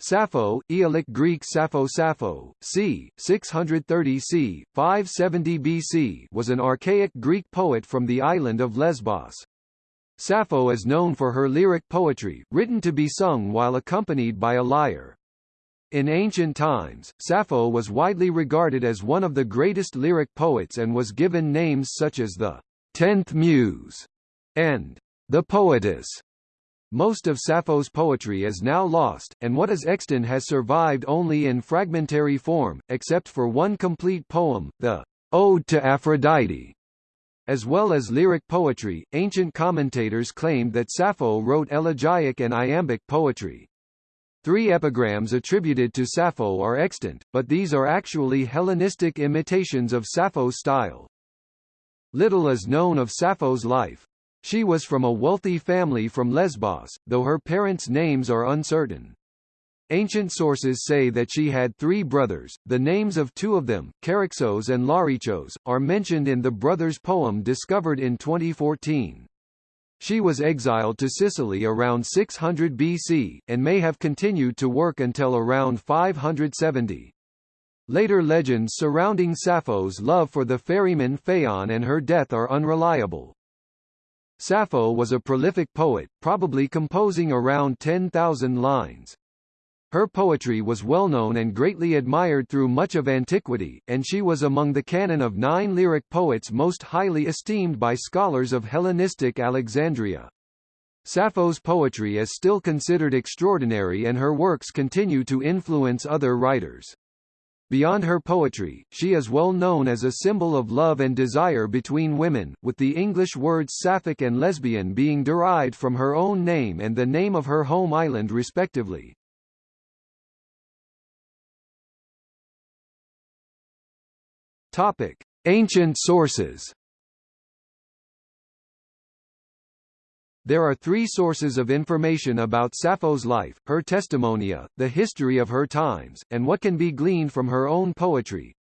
Sappho, Aeolic Greek Sappho Sappho, c. 630 c. 570 BC was an archaic Greek poet from the island of Lesbos. Sappho is known for her lyric poetry, written to be sung while accompanied by a lyre. In ancient times, Sappho was widely regarded as one of the greatest lyric poets and was given names such as the Tenth Muse and the Poetess. Most of Sappho's poetry is now lost, and what is extant has survived only in fragmentary form, except for one complete poem, the Ode to Aphrodite. As well as lyric poetry, ancient commentators claimed that Sappho wrote elegiac and iambic poetry. Three epigrams attributed to Sappho are extant, but these are actually Hellenistic imitations of Sappho's style. Little is known of Sappho's life. She was from a wealthy family from Lesbos, though her parents' names are uncertain. Ancient sources say that she had three brothers, the names of two of them, Charaxos and Larichos, are mentioned in the brothers' poem discovered in 2014. She was exiled to Sicily around 600 BC, and may have continued to work until around 570. Later legends surrounding Sappho's love for the ferryman Phaon and her death are unreliable. Sappho was a prolific poet, probably composing around 10,000 lines. Her poetry was well known and greatly admired through much of antiquity, and she was among the canon of nine lyric poets most highly esteemed by scholars of Hellenistic Alexandria. Sappho's poetry is still considered extraordinary and her works continue to influence other writers. Beyond her poetry, she is well known as a symbol of love and desire between women, with the English words sapphic and lesbian being derived from her own name and the name of her home island respectively. Topic: Ancient sources There are three sources of information about Sappho's life, her testimonia, the history of her times, and what can be gleaned from her own poetry.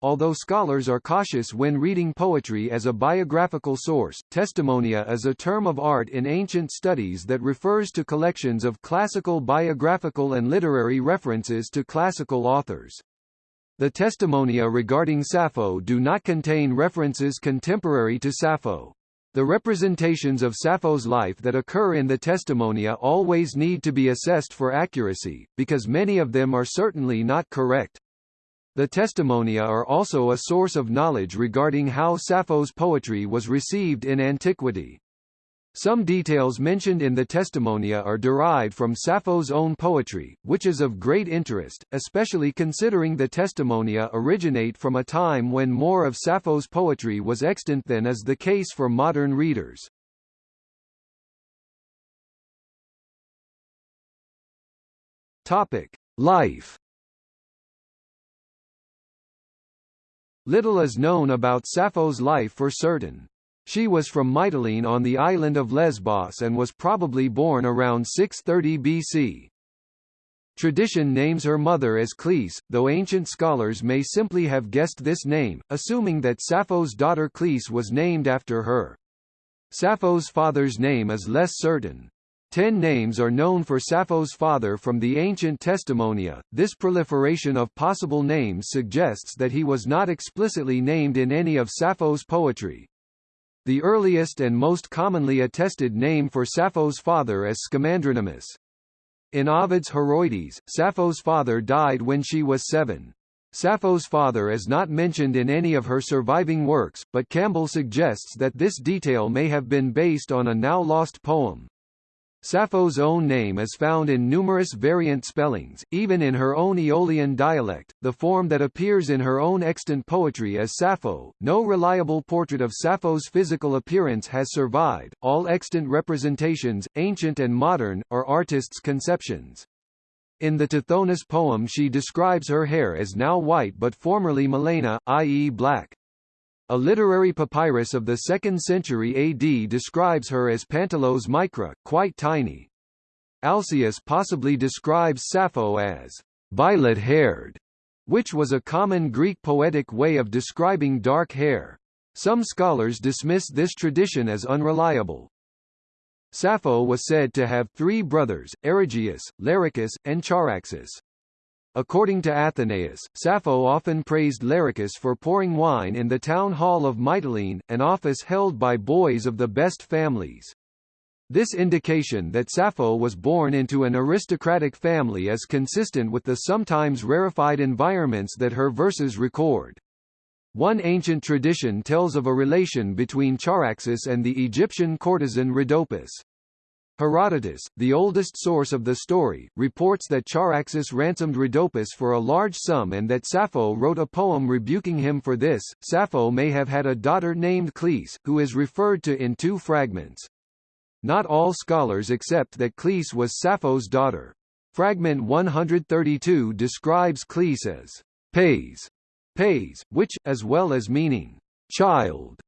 Although scholars are cautious when reading poetry as a biographical source, testimonia is a term of art in ancient studies that refers to collections of classical biographical and literary references to classical authors. The testimonia regarding Sappho do not contain references contemporary to Sappho. The representations of Sappho's life that occur in the Testimonia always need to be assessed for accuracy, because many of them are certainly not correct. The Testimonia are also a source of knowledge regarding how Sappho's poetry was received in antiquity. Some details mentioned in the Testimonia are derived from Sappho's own poetry, which is of great interest, especially considering the Testimonia originate from a time when more of Sappho's poetry was extant than is the case for modern readers. Topic: Life Little is known about Sappho's life for certain. She was from Mytilene on the island of Lesbos and was probably born around 630 BC. Tradition names her mother as Cleis, though ancient scholars may simply have guessed this name, assuming that Sappho's daughter Cleis was named after her. Sappho's father's name is less certain. Ten names are known for Sappho's father from the ancient Testimonia. This proliferation of possible names suggests that he was not explicitly named in any of Sappho's poetry. The earliest and most commonly attested name for Sappho's father is Scamandronymus. In Ovid's Heroides, Sappho's father died when she was seven. Sappho's father is not mentioned in any of her surviving works, but Campbell suggests that this detail may have been based on a now-lost poem. Sappho's own name is found in numerous variant spellings, even in her own Aeolian dialect, the form that appears in her own extant poetry as Sappho. No reliable portrait of Sappho's physical appearance has survived, all extant representations, ancient and modern, are artists' conceptions. In the Tithonus poem she describes her hair as now white but formerly melena, i.e. black. A literary papyrus of the 2nd century AD describes her as Pantelos micra, quite tiny. Alcaeus possibly describes Sappho as violet-haired, which was a common Greek poetic way of describing dark hair. Some scholars dismiss this tradition as unreliable. Sappho was said to have three brothers, Erigyius, Larichus, and Charaxus. According to Athenaeus, Sappho often praised Larichus for pouring wine in the town hall of Mytilene, an office held by boys of the best families. This indication that Sappho was born into an aristocratic family is consistent with the sometimes rarefied environments that her verses record. One ancient tradition tells of a relation between Charaxus and the Egyptian courtesan Rhodopis. Herodotus, the oldest source of the story, reports that Charaxus ransomed Rhodopis for a large sum and that Sappho wrote a poem rebuking him for this. Sappho may have had a daughter named Cleis, who is referred to in two fragments. Not all scholars accept that Cleis was Sappho's daughter. Fragment 132 describes Cleis as Pays, Pays, which, as well as meaning child,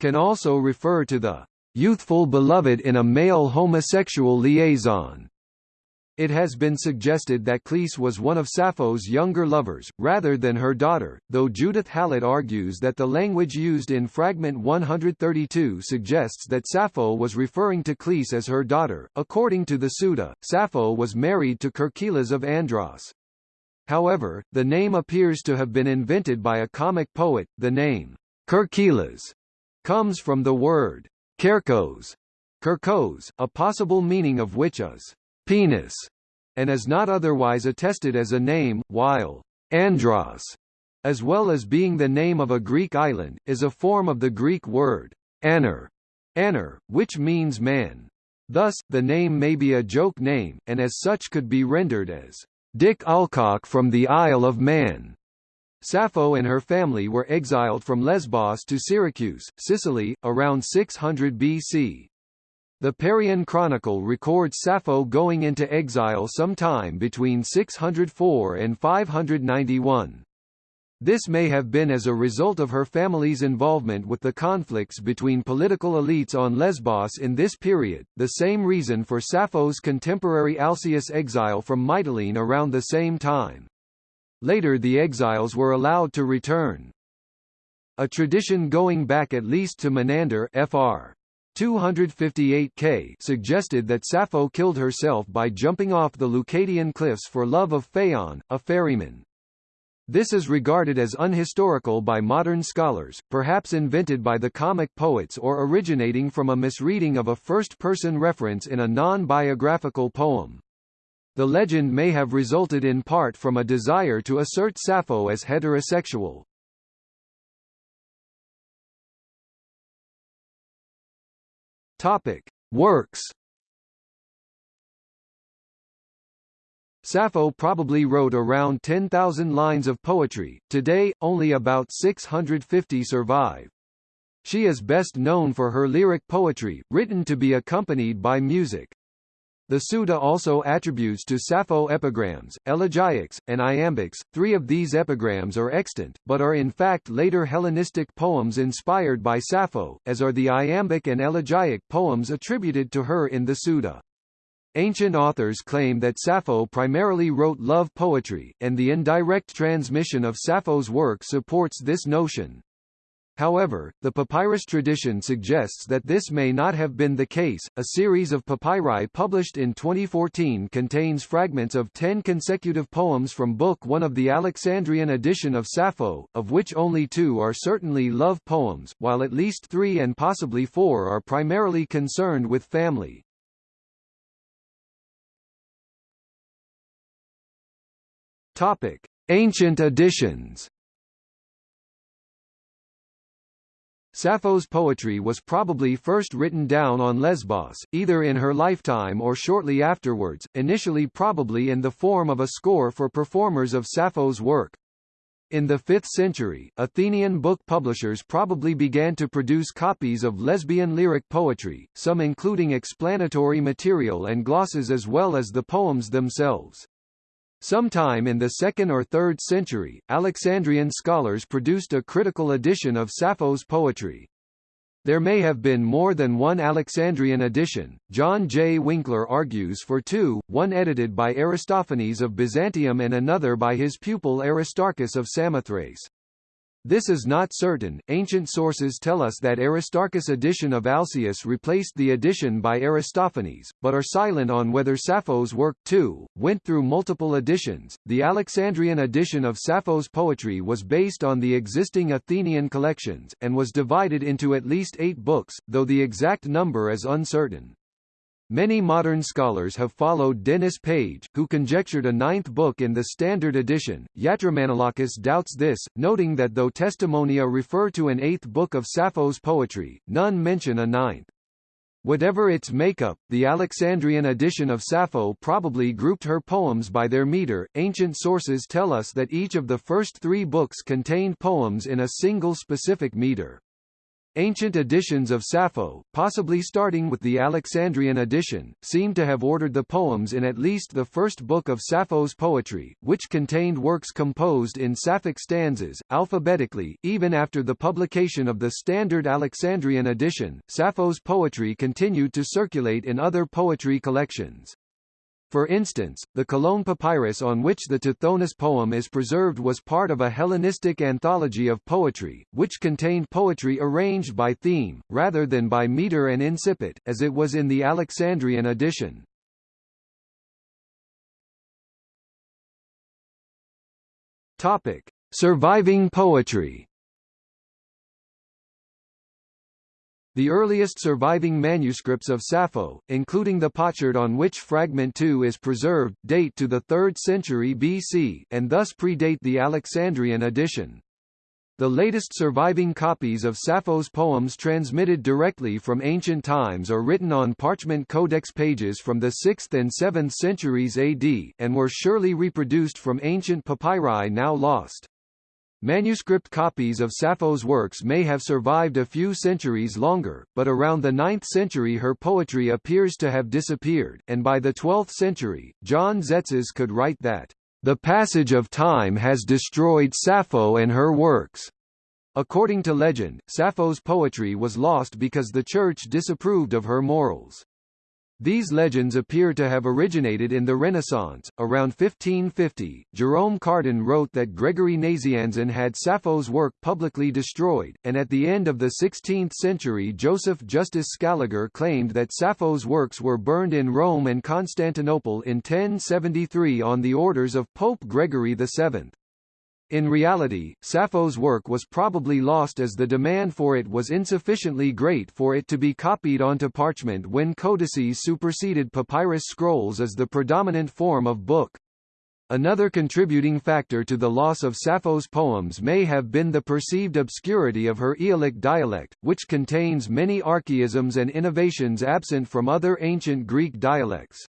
can also refer to the youthful beloved in a male homosexual liaison. It has been suggested that Cleis was one of Sappho's younger lovers, rather than her daughter, though Judith Hallett argues that the language used in Fragment 132 suggests that Sappho was referring to Cleis as her daughter. According to the Suda, Sappho was married to Kerkylas of Andros. However, the name appears to have been invented by a comic poet. The name, Kerkylas, comes from the word kerkos, kerkos, a possible meaning of which is penis, and is not otherwise attested as a name, while Andros, as well as being the name of a Greek island, is a form of the Greek word aner, aner, which means man. Thus, the name may be a joke name, and as such could be rendered as Dick Allcock from the Isle of Man. Sappho and her family were exiled from Lesbos to Syracuse, Sicily, around 600 BC. The Parian Chronicle records Sappho going into exile sometime between 604 and 591. This may have been as a result of her family's involvement with the conflicts between political elites on Lesbos in this period, the same reason for Sappho's contemporary Alcaeus exile from Mytilene around the same time. Later the exiles were allowed to return. A tradition going back at least to Menander Fr. 258 K suggested that Sappho killed herself by jumping off the Leucadian cliffs for love of Phaon, a ferryman. This is regarded as unhistorical by modern scholars, perhaps invented by the comic poets or originating from a misreading of a first-person reference in a non-biographical poem. The legend may have resulted in part from a desire to assert Sappho as heterosexual. Topic: Works Sappho probably wrote around 10,000 lines of poetry, today, only about 650 survive. She is best known for her lyric poetry, written to be accompanied by music. The Suda also attributes to Sappho epigrams, elegiacs, and iambics. Three of these epigrams are extant, but are in fact later Hellenistic poems inspired by Sappho, as are the iambic and elegiac poems attributed to her in the Suda. Ancient authors claim that Sappho primarily wrote love poetry, and the indirect transmission of Sappho's work supports this notion. However, the papyrus tradition suggests that this may not have been the case. A series of papyri published in 2014 contains fragments of 10 consecutive poems from Book 1 of the Alexandrian edition of Sappho, of which only two are certainly love poems, while at least three and possibly four are primarily concerned with family. Topic: Ancient editions. Sappho's poetry was probably first written down on Lesbos, either in her lifetime or shortly afterwards, initially probably in the form of a score for performers of Sappho's work. In the 5th century, Athenian book publishers probably began to produce copies of lesbian lyric poetry, some including explanatory material and glosses as well as the poems themselves. Sometime in the 2nd or 3rd century, Alexandrian scholars produced a critical edition of Sappho's poetry. There may have been more than one Alexandrian edition. John J. Winkler argues for two, one edited by Aristophanes of Byzantium and another by his pupil Aristarchus of Samothrace. This is not certain. Ancient sources tell us that Aristarchus' edition of Alcaeus replaced the edition by Aristophanes, but are silent on whether Sappho's work, too, went through multiple editions. The Alexandrian edition of Sappho's poetry was based on the existing Athenian collections, and was divided into at least eight books, though the exact number is uncertain. Many modern scholars have followed Denys Page, who conjectured a ninth book in the Standard Edition. Yatromanolakis doubts this, noting that though Testimonia refer to an eighth book of Sappho's poetry, none mention a ninth. Whatever its makeup, the Alexandrian edition of Sappho probably grouped her poems by their meter. Ancient sources tell us that each of the first three books contained poems in a single specific meter. Ancient editions of Sappho, possibly starting with the Alexandrian edition, seem to have ordered the poems in at least the first book of Sappho's poetry, which contained works composed in Sapphic stanzas, alphabetically. Even after the publication of the standard Alexandrian edition, Sappho's poetry continued to circulate in other poetry collections. For instance, the Cologne papyrus on which the Tithonus poem is preserved was part of a Hellenistic anthology of poetry, which contained poetry arranged by theme, rather than by meter and incipit, as it was in the Alexandrian edition. Topic. Surviving poetry The earliest surviving manuscripts of Sappho, including the potsherd on which Fragment 2 is preserved, date to the 3rd century BC, and thus predate the Alexandrian edition. The latest surviving copies of Sappho's poems transmitted directly from ancient times are written on parchment codex pages from the 6th and 7th centuries AD, and were surely reproduced from ancient papyri now lost. Manuscript copies of Sappho's works may have survived a few centuries longer, but around the 9th century her poetry appears to have disappeared, and by the 12th century, John Tzetzes could write that, "...the passage of time has destroyed Sappho and her works." According to legend, Sappho's poetry was lost because the Church disapproved of her morals. These legends appear to have originated in the Renaissance. Around 1550, Jerome Cardan wrote that Gregory Nazianzen had Sappho's work publicly destroyed, and at the end of the 16th century Joseph Justus Scaliger claimed that Sappho's works were burned in Rome and Constantinople in 1073 on the orders of Pope Gregory VII. In reality, Sappho's work was probably lost as the demand for it was insufficiently great for it to be copied onto parchment when codices superseded papyrus scrolls as the predominant form of book. Another contributing factor to the loss of Sappho's poems may have been the perceived obscurity of her Aeolic dialect, which contains many archaisms and innovations absent from other ancient Greek dialects.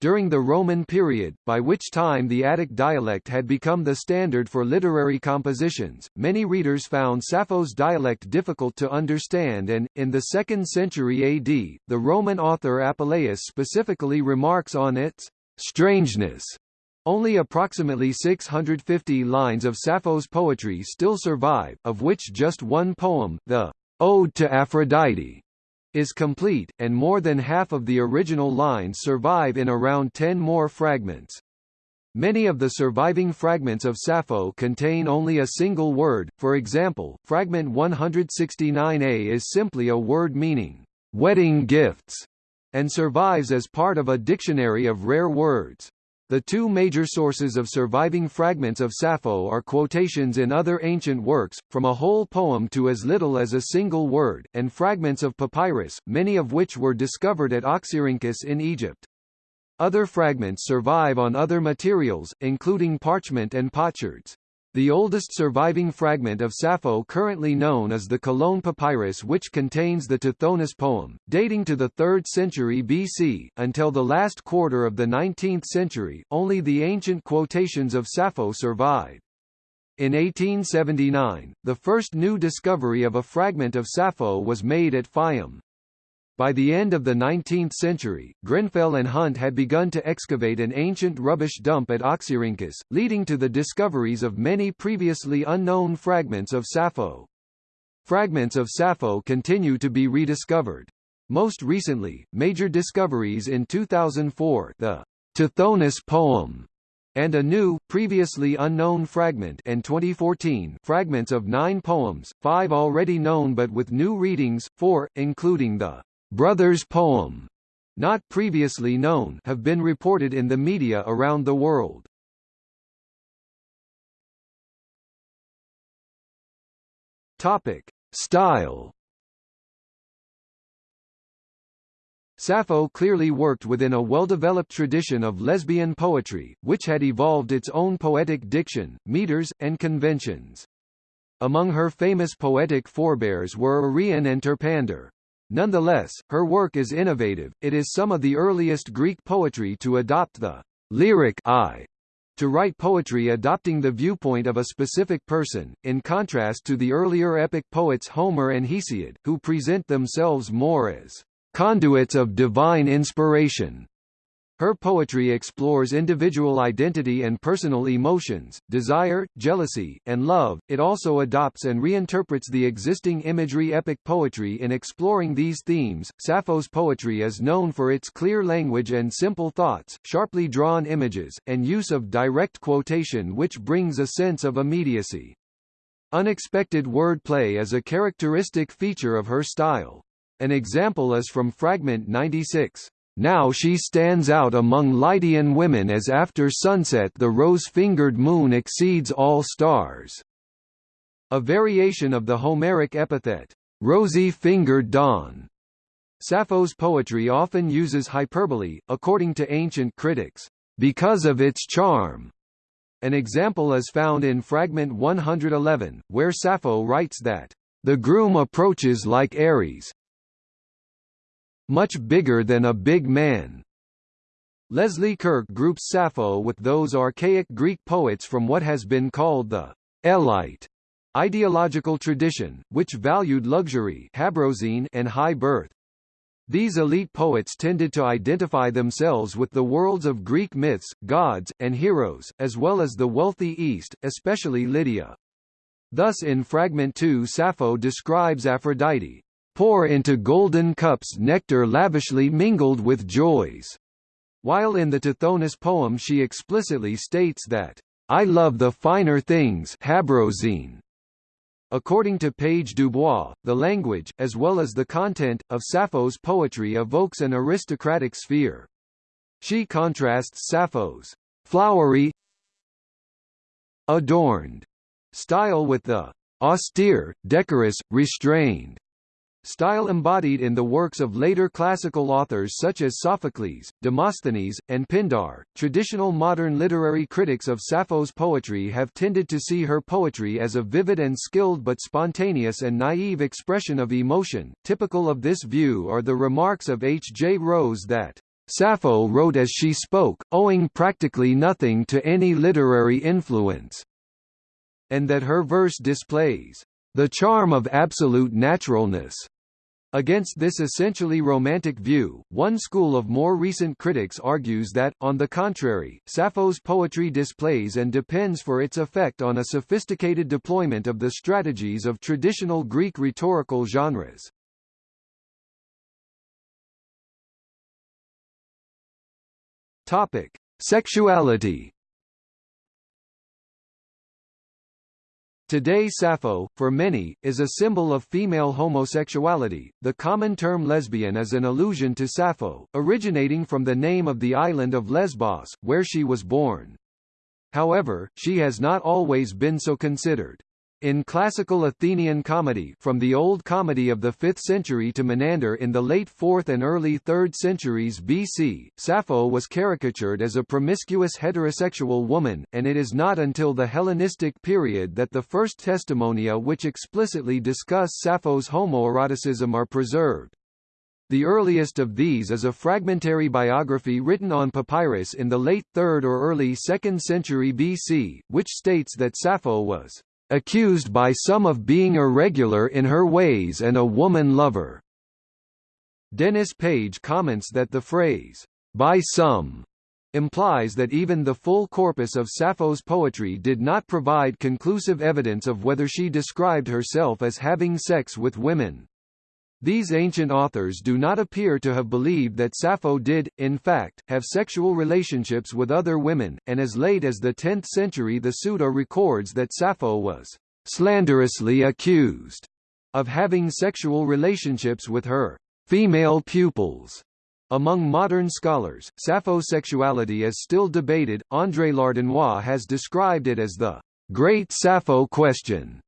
During the Roman period, by which time the Attic dialect had become the standard for literary compositions, many readers found Sappho's dialect difficult to understand and, in the 2nd century AD, the Roman author Apuleius specifically remarks on its strangeness. Only approximately 650 lines of Sappho's poetry still survive, of which just one poem, the Ode to Aphrodite, is complete, and more than half of the original lines survive in around 10 more fragments. Many of the surviving fragments of Sappho contain only a single word, for example, fragment 169a is simply a word meaning, wedding gifts, and survives as part of a dictionary of rare words. The two major sources of surviving fragments of Sappho are quotations in other ancient works, from a whole poem to as little as a single word, and fragments of papyrus, many of which were discovered at Oxyrhynchus in Egypt. Other fragments survive on other materials, including parchment and potsherds. The oldest surviving fragment of Sappho currently known is the Cologne Papyrus which contains the Tithonus poem, dating to the 3rd century BC. Until the last quarter of the 19th century, only the ancient quotations of Sappho survived. In 1879, the first new discovery of a fragment of Sappho was made at Fayum. By the end of the 19th century, Grenfell and Hunt had begun to excavate an ancient rubbish dump at Oxyrhynchus, leading to the discoveries of many previously unknown fragments of Sappho. Fragments of Sappho continue to be rediscovered. Most recently, major discoveries in 2004 the Tithonus poem and a new, previously unknown fragment and 2014 fragments of nine poems, five already known but with new readings, four, including the Brothers poem, not previously known have been reported in the media around the world. Topic. Style Sappho clearly worked within a well-developed tradition of lesbian poetry, which had evolved its own poetic diction, meters, and conventions. Among her famous poetic forebears were Arion and Terpander. Nonetheless, her work is innovative, it is some of the earliest Greek poetry to adopt the lyric I to write poetry adopting the viewpoint of a specific person, in contrast to the earlier epic poets Homer and Hesiod, who present themselves more as conduits of divine inspiration. Her poetry explores individual identity and personal emotions, desire, jealousy, and love. It also adopts and reinterprets the existing imagery epic poetry in exploring these themes. Sappho's poetry is known for its clear language and simple thoughts, sharply drawn images, and use of direct quotation which brings a sense of immediacy. Unexpected wordplay is a characteristic feature of her style. An example is from Fragment 96. Now she stands out among Lydian women as after sunset the rose-fingered moon exceeds all stars. A variation of the Homeric epithet, rosy-fingered dawn. Sappho's poetry often uses hyperbole, according to ancient critics, because of its charm. An example is found in Fragment 111, where Sappho writes that, the groom approaches like Ares, much bigger than a big man. Leslie Kurke groups Sappho with those archaic Greek poets from what has been called the Elite ideological tradition, which valued luxury and high birth. These elite poets tended to identify themselves with the worlds of Greek myths, gods, and heroes, as well as the wealthy East, especially Lydia. Thus in Fragment 2 Sappho describes Aphrodite, pour into golden cups nectar lavishly mingled with joys. While in the Tithonus poem she explicitly states that, I love the finer things habrosyne. According to Page Dubois, the language, as well as the content, of Sappho's poetry evokes an aristocratic sphere. She contrasts Sappho's flowery, adorned style with the austere, decorous, restrained Style embodied in the works of later classical authors such as Sophocles, Demosthenes, and Pindar. Traditional modern literary critics of Sappho's poetry have tended to see her poetry as a vivid and skilled but spontaneous and naive expression of emotion. Typical of this view are the remarks of H. J. Rose that Sappho wrote as she spoke, owing practically nothing to any literary influence, and that her verse displays the charm of absolute naturalness. Against this essentially romantic view, one school of more recent critics argues that, on the contrary, Sappho's poetry displays and depends for its effect on a sophisticated deployment of the strategies of traditional Greek rhetorical genres. Topic: Sexuality Today Sappho, for many, is a symbol of female homosexuality. The common term lesbian is an allusion to Sappho, originating from the name of the island of Lesbos, where she was born. However, she has not always been so considered. In classical Athenian comedy from the Old Comedy of the 5th century to Menander in the late 4th and early 3rd centuries BC, Sappho was caricatured as a promiscuous heterosexual woman, and it is not until the Hellenistic period that the first testimonia which explicitly discuss Sappho's homoeroticism are preserved. The earliest of these is a fragmentary biography written on papyrus in the late 3rd or early 2nd century BC, which states that Sappho was accused by some of being irregular in her ways and a woman lover. Denys Page comments that the phrase, by some, implies that even the full corpus of Sappho's poetry did not provide conclusive evidence of whether she described herself as having sex with women. These ancient authors do not appear to have believed that Sappho did, in fact, have sexual relationships with other women, and as late as the 10th century the Suda records that Sappho was slanderously accused of having sexual relationships with her female pupils. Among modern scholars, Sappho's sexuality is still debated. André Lardinois has described it as the Great Sappho Question.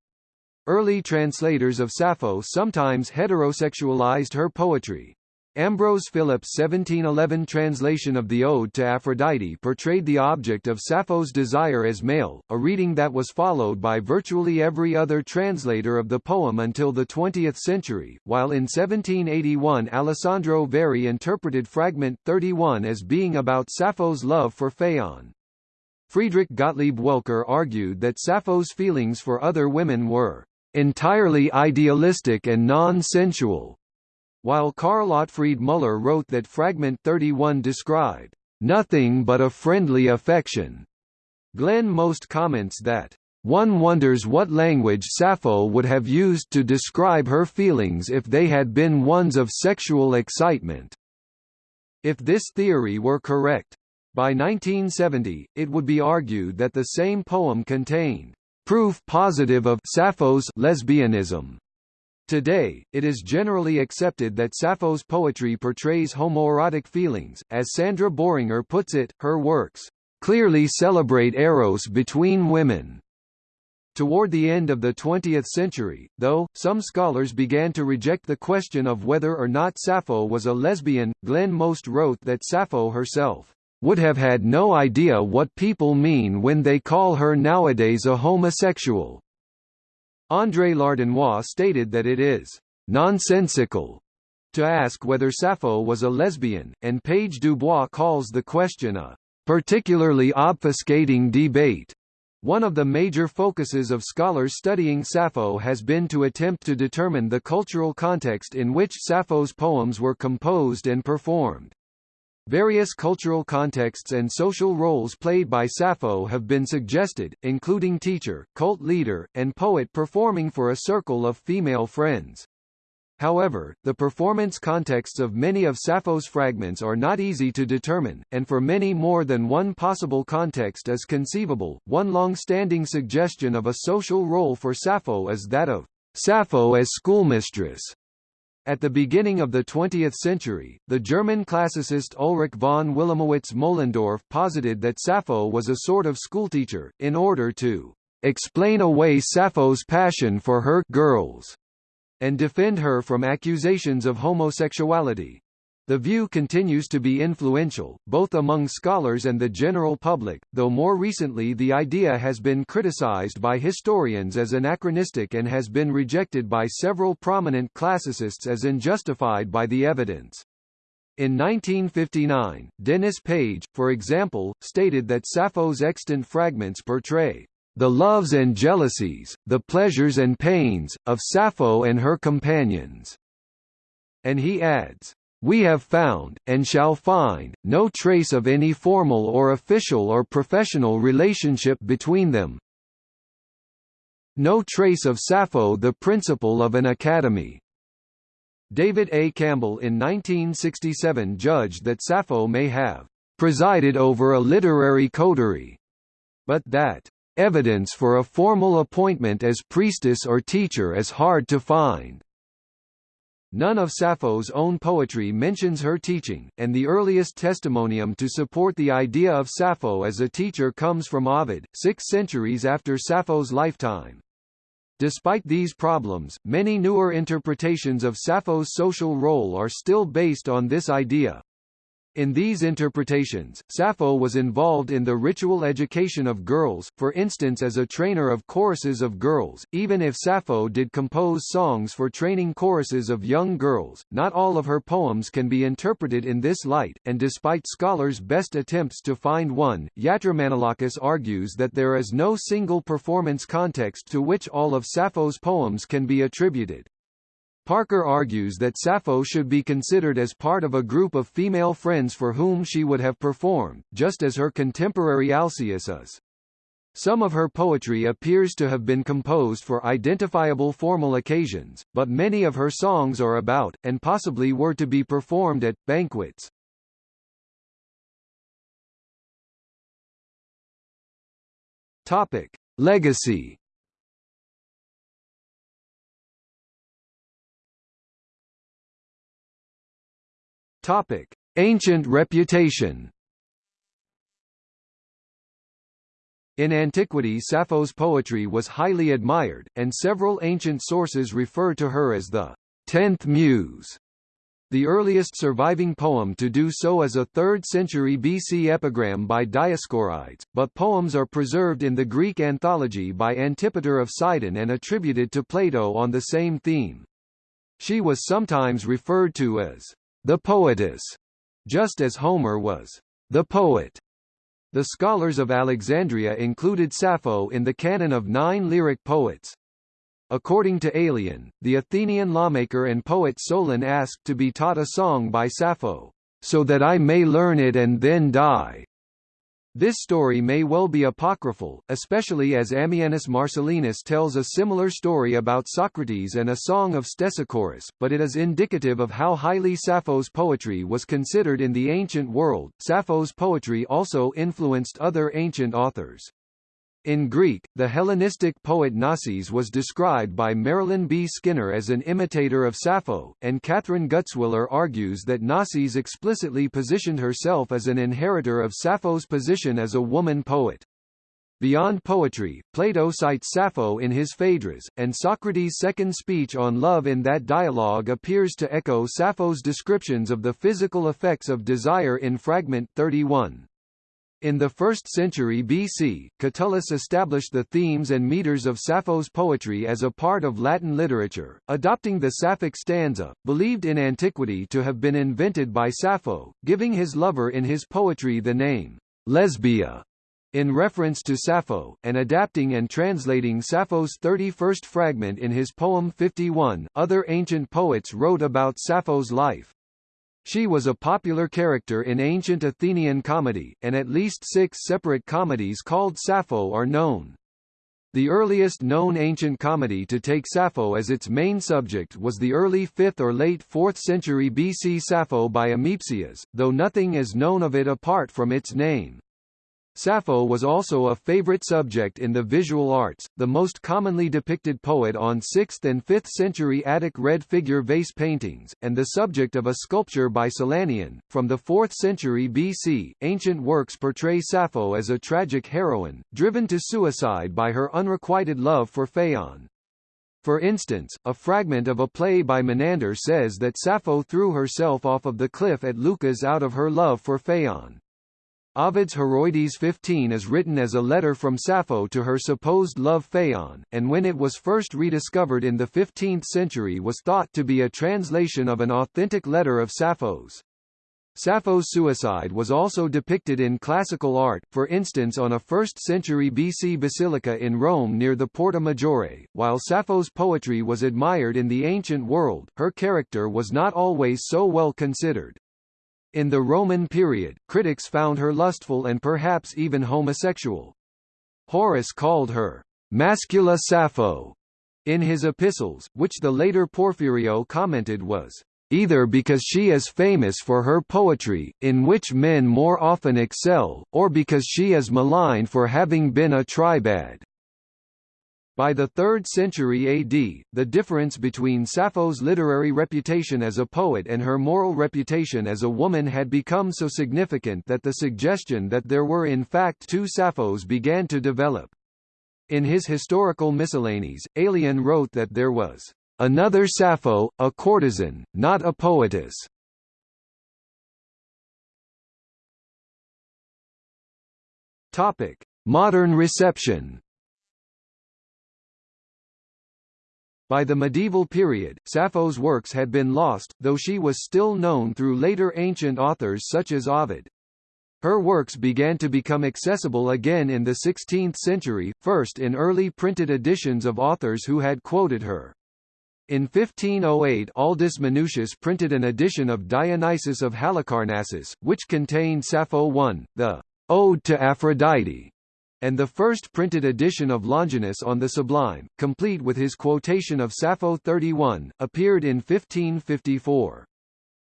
Early translators of Sappho sometimes heterosexualized her poetry. Ambrose Philips' 1711 translation of the Ode to Aphrodite portrayed the object of Sappho's desire as male, a reading that was followed by virtually every other translator of the poem until the 20th century, while in 1781 Alessandro Verri interpreted Fragment 31 as being about Sappho's love for Phaon. Friedrich Gottlieb Welcker argued that Sappho's feelings for other women were entirely idealistic and non-sensual, while Karl Otfried Müller wrote that Fragment 31 described nothing but a friendly affection. Glenn Most comments that one wonders what language Sappho would have used to describe her feelings if they had been ones of sexual excitement. If this theory were correct, by 1970, it would be argued that the same poem contained proof positive of Sappho's lesbianism. Today, it is generally accepted that Sappho's poetry portrays homoerotic feelings, as Sandra Boehringer puts it, her works clearly celebrate eros between women. Toward the end of the 20th century, though, some scholars began to reject the question of whether or not Sappho was a lesbian. Glenn Most wrote that Sappho herself would have had no idea what people mean when they call her nowadays a homosexual. André Lardinois stated that it is nonsensical to ask whether Sappho was a lesbian, and Page Dubois calls the question a particularly obfuscating debate. One of the major focuses of scholars studying Sappho has been to attempt to determine the cultural context in which Sappho's poems were composed and performed. Various cultural contexts and social roles played by Sappho have been suggested, including teacher, cult leader, and poet performing for a circle of female friends. However, the performance contexts of many of Sappho's fragments are not easy to determine, and for many more than one possible context is conceivable. One long-standing suggestion of a social role for Sappho is that of Sappho as schoolmistress. At the beginning of the 20th century, the German classicist Ulrich von Wilamowitz Moellendorff posited that Sappho was a sort of schoolteacher, in order to explain away Sappho's passion for her girls and defend her from accusations of homosexuality. The view continues to be influential, both among scholars and the general public, though more recently the idea has been criticized by historians as anachronistic and has been rejected by several prominent classicists as unjustified by the evidence. In 1959, Denys Page, for example, stated that Sappho's extant fragments portray the loves and jealousies, the pleasures and pains, of Sappho and her companions. And he adds, we have found, and shall find, no trace of any formal or official or professional relationship between them. No trace of Sappho the principal of an academy. David A. Campbell in 1967 judged that Sappho may have presided over a literary coterie, but that evidence for a formal appointment as priestess or teacher is hard to find. None of Sappho's own poetry mentions her teaching, and the earliest testimonium to support the idea of Sappho as a teacher comes from Ovid, six centuries after Sappho's lifetime. Despite these problems, many newer interpretations of Sappho's social role are still based on this idea. In these interpretations, Sappho was involved in the ritual education of girls, for instance as a trainer of choruses of girls. Even if Sappho did compose songs for training choruses of young girls, not all of her poems can be interpreted in this light, and despite scholars' best attempts to find one, Yatromanolakis argues that there is no single performance context to which all of Sappho's poems can be attributed. Parker argues that Sappho should be considered as part of a group of female friends for whom she would have performed, just as her contemporary Alcaeus is. Some of her poetry appears to have been composed for identifiable formal occasions, but many of her songs are about, and possibly were to be performed at, banquets. Topic. Legacy Topic: Ancient reputation. In antiquity Sappho's poetry was highly admired, and several ancient sources refer to her as the tenth muse. The earliest surviving poem to do so is a 3rd century BC epigram by Dioscorides, but poems are preserved in the Greek anthology by Antipater of Sidon and attributed to Plato on the same theme. She was sometimes referred to as the poetess, just as Homer was the poet. The scholars of Alexandria included Sappho in the canon of nine lyric poets. According to Aelian, the Athenian lawmaker and poet Solon asked to be taught a song by Sappho, so that I may learn it and then die. This story may well be apocryphal, especially as Ammianus Marcellinus tells a similar story about Socrates and a song of Stesichorus, but it is indicative of how highly Sappho's poetry was considered in the ancient world. Sappho's poetry also influenced other ancient authors. In Greek, the Hellenistic poet Nossis was described by Marilyn B. Skinner as an imitator of Sappho, and Kathryn Gutzwiller argues that Nossis explicitly positioned herself as an inheritor of Sappho's position as a woman poet. Beyond poetry, Plato cites Sappho in his Phaedrus, and Socrates' second speech on love in that dialogue appears to echo Sappho's descriptions of the physical effects of desire in Fragment 31. In the 1st century BC, Catullus established the themes and meters of Sappho's poetry as a part of Latin literature, adopting the Sapphic stanza, believed in antiquity to have been invented by Sappho, giving his lover in his poetry the name, Lesbia, in reference to Sappho, and adapting and translating Sappho's 31st fragment in his poem 51. Other ancient poets wrote about Sappho's life. She was a popular character in ancient Athenian comedy, and at least six separate comedies called Sappho are known. The earliest known ancient comedy to take Sappho as its main subject was the early 5th or late 4th century BC Sappho by Ameipsias, though nothing is known of it apart from its name. Sappho was also a favorite subject in the visual arts, the most commonly depicted poet on 6th and 5th century Attic red figure vase paintings, and the subject of a sculpture by Silanion. From the 4th century BC, ancient works portray Sappho as a tragic heroine, driven to suicide by her unrequited love for Phaon. For instance, a fragment of a play by Menander says that Sappho threw herself off of the cliff at Leucas out of her love for Phaon. Ovid's Heroides 15 is written as a letter from Sappho to her supposed love Phaon, and when it was first rediscovered in the 15th century was thought to be a translation of an authentic letter of Sappho's. Sappho's suicide was also depicted in classical art, for instance on a 1st century BC basilica in Rome near the Porta Maggiore. While Sappho's poetry was admired in the ancient world, her character was not always so well considered. In the Roman period, critics found her lustful and perhaps even homosexual. Horace called her Mascula Sappho in his epistles, which the later Porphyrio commented was either because she is famous for her poetry, in which men more often excel, or because she is maligned for having been a tribad. By the 3rd century AD, the difference between Sappho's literary reputation as a poet and her moral reputation as a woman had become so significant that the suggestion that there were in fact two Sapphos began to develop. In his historical miscellanies, Aelian wrote that there was another Sappho, a courtesan, not a poetess. Topic: Modern reception. By the medieval period, Sappho's works had been lost, though she was still known through later ancient authors such as Ovid. Her works began to become accessible again in the 16th century, first in early printed editions of authors who had quoted her. In 1508 Aldus Manutius printed an edition of Dionysius of Halicarnassus, which contained Sappho I, the Ode to Aphrodite, and the first printed edition of Longinus on the Sublime, complete with his quotation of Sappho 31, appeared in 1554.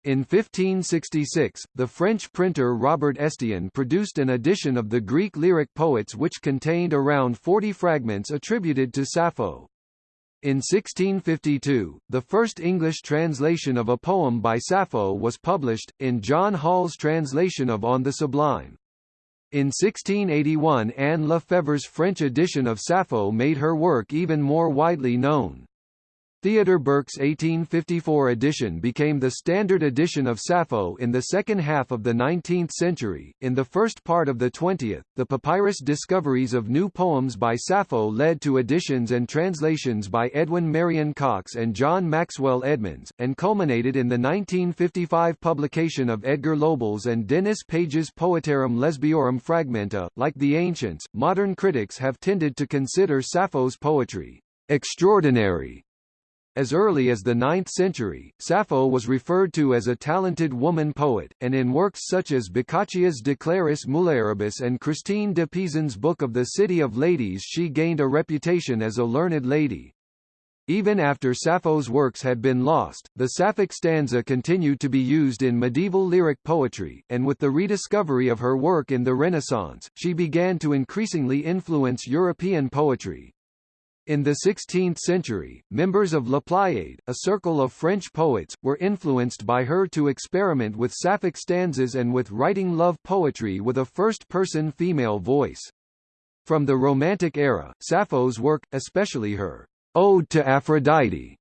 In 1566, the French printer Robert Estienne produced an edition of the Greek lyric poets which contained around 40 fragments attributed to Sappho. In 1652, the first English translation of a poem by Sappho was published, in John Hall's translation of On the Sublime. In 1681 Anne Lefebvre's French edition of Sappho made her work even more widely known. Theodor Bergk's 1854 edition became the standard edition of Sappho in the second half of the 19th century. In the first part of the 20th, the papyrus discoveries of new poems by Sappho led to editions and translations by Edwin Marion Cox and John Maxwell Edmonds, and culminated in the 1955 publication of Edgar Lobel's and Denys Page's Poetarum Lesbiorum Fragmenta. Like the ancients, modern critics have tended to consider Sappho's poetry extraordinary as early as the 9th century, Sappho was referred to as a talented woman poet, and in works such as Boccaccio's De Claris Mulieribus and Christine de Pisan's Book of the City of Ladies she gained a reputation as a learned lady. Even after Sappho's works had been lost, the Sapphic stanza continued to be used in medieval lyric poetry, and with the rediscovery of her work in the Renaissance, she began to increasingly influence European poetry. In the 16th century, members of La Pléiade, a circle of French poets, were influenced by her to experiment with sapphic stanzas and with writing love poetry with a first-person female voice. From the Romantic era, Sappho's work, especially her Ode to Aphrodite,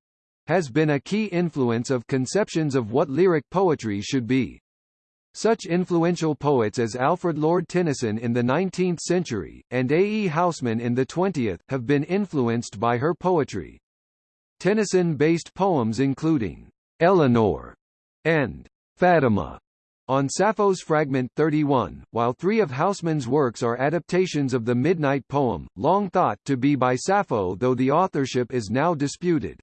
has been a key influence of conceptions of what lyric poetry should be. Such influential poets as Alfred Lord Tennyson in the 19th century, and A. E. Housman in the 20th, have been influenced by her poetry. Tennyson-based poems including Eleanore and Fatima on Sappho's Fragment 31, while three of Housman's works are adaptations of the Midnight poem, long thought to be by Sappho though the authorship is now disputed.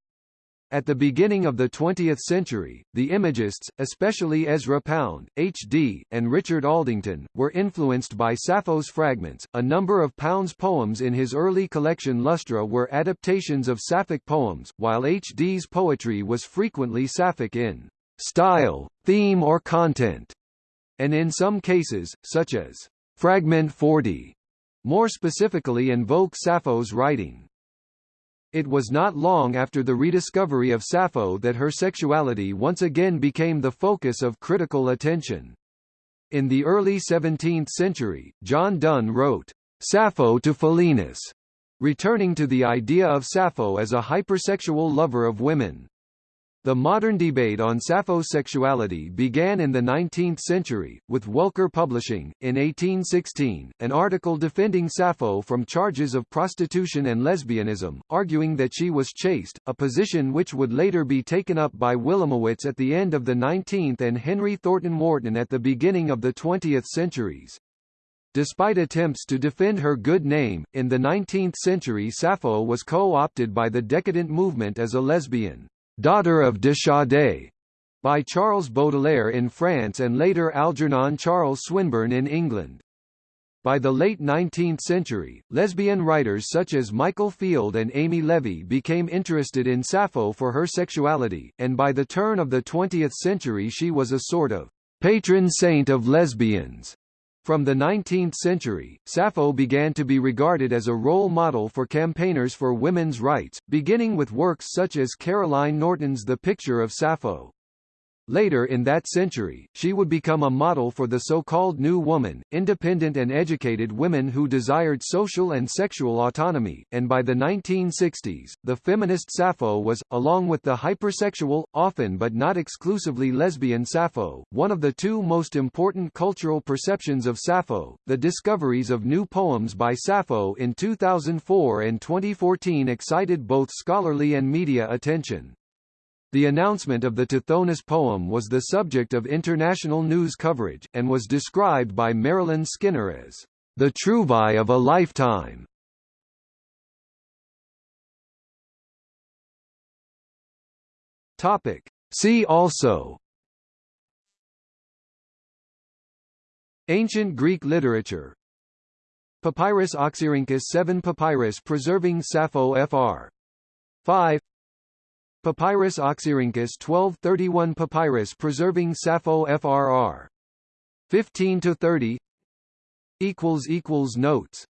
At the beginning of the 20th century, the Imagists, especially Ezra Pound, H.D., and Richard Aldington, were influenced by Sappho's fragments. A number of Pound's poems in his early collection Lustra were adaptations of Sapphic poems, while H.D.'s poetry was frequently Sapphic in style, theme or content, and in some cases, such as Fragment 40, more specifically invoke Sappho's writing. It was not long after the rediscovery of Sappho that her sexuality once again became the focus of critical attention. In the early 17th century, John Donne wrote, Sappho to Philaenis, returning to the idea of Sappho as a hypersexual lover of women. The modern debate on Sappho's sexuality began in the 19th century, with Welcker publishing, in 1816, an article defending Sappho from charges of prostitution and lesbianism, arguing that she was chaste, a position which would later be taken up by Wilamowitz at the end of the 19th and Henry Thornton Wharton at the beginning of the 20th centuries. Despite attempts to defend her good name, in the 19th century Sappho was co-opted by the decadent movement as a lesbian. Daughter of de Sade, by Charles Baudelaire in France and later Algernon Charles Swinburne in England. By the late 19th century, lesbian writers such as Michael Field and Amy Levy became interested in Sappho for her sexuality, and by the turn of the 20th century she was a sort of patron saint of lesbians. From the 19th century, Sappho began to be regarded as a role model for campaigners for women's rights, beginning with works such as Caroline Norton's The Picture of Sappho. Later in that century, she would become a model for the so-called New Woman, independent and educated women who desired social and sexual autonomy, and by the 1960s, the feminist Sappho was, along with the hypersexual, often but not exclusively lesbian Sappho, one of the two most important cultural perceptions of Sappho. The discoveries of new poems by Sappho in 2004 and 2014 excited both scholarly and media attention. The announcement of the Tithonus poem was the subject of international news coverage, and was described by Marilyn Skinner as the trouvaille of a lifetime. Topic. See also Ancient Greek literature Papyrus Oxyrhynchus 7 Papyrus preserving Sappho fr. 5 Papyrus Oxyrhynchus 1231 Papyrus preserving Sappho FRR 15 to 30 equals equals notes